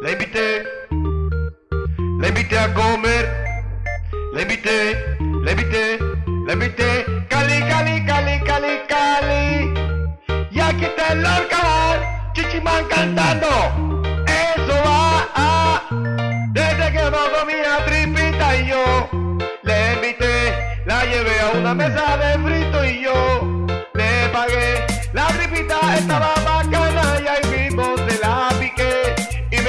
La invité, la invité a comer, la invité, la invité, la invité, Cali, Cali, Cali, Cali, Cali. Y aquí está el Lorca, Chichimán cantando. Eso va a, desde que no comía tripita y yo le invité, la llevé a una mesa de frito y yo le pagué. La tripita estaba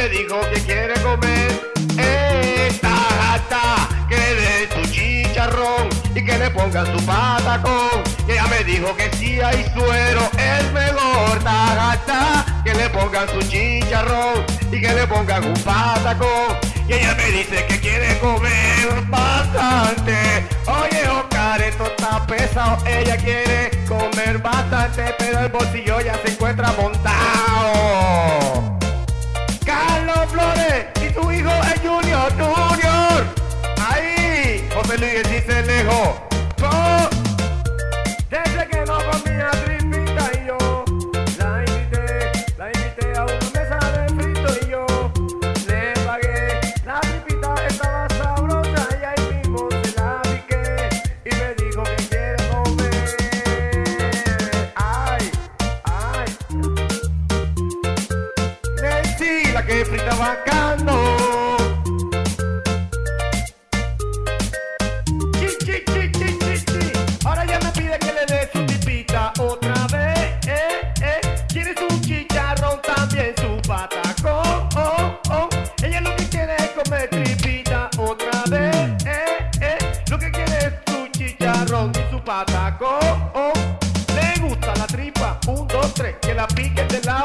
me dijo que quiere comer esta gata que le su chicharrón y que le pongan su patacón. Ella me dijo que si hay suero es mejor esta que le pongan su chicharrón y que le pongan un patacón. Y ella me dice que quiere comer bastante. Oye, Oscar, esto está pesado. Ella quiere comer bastante, pero el bolsillo ya se encuentra La que frita bacano. Chi, chi, chi. Ahora ya me pide que le dé su tipita otra vez. Eh, eh. Quiere su chicharrón, también su patacón. Oh, oh. Ella lo que quiere es comer tripita otra vez. Eh, eh. Lo que quiere es su chicharrón y su patacón. Oh. Le gusta la tripa, un, dos, tres, que la pique de lado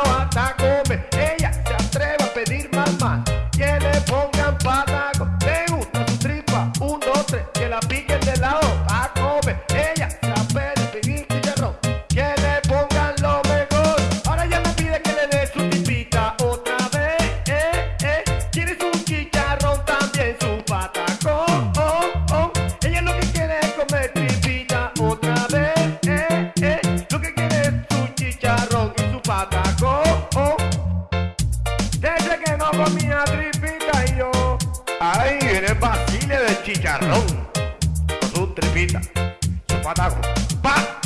comía tripita y yo. Ahí viene Basile de chicharrón. Con su tripita, su patacón. Pa, pa.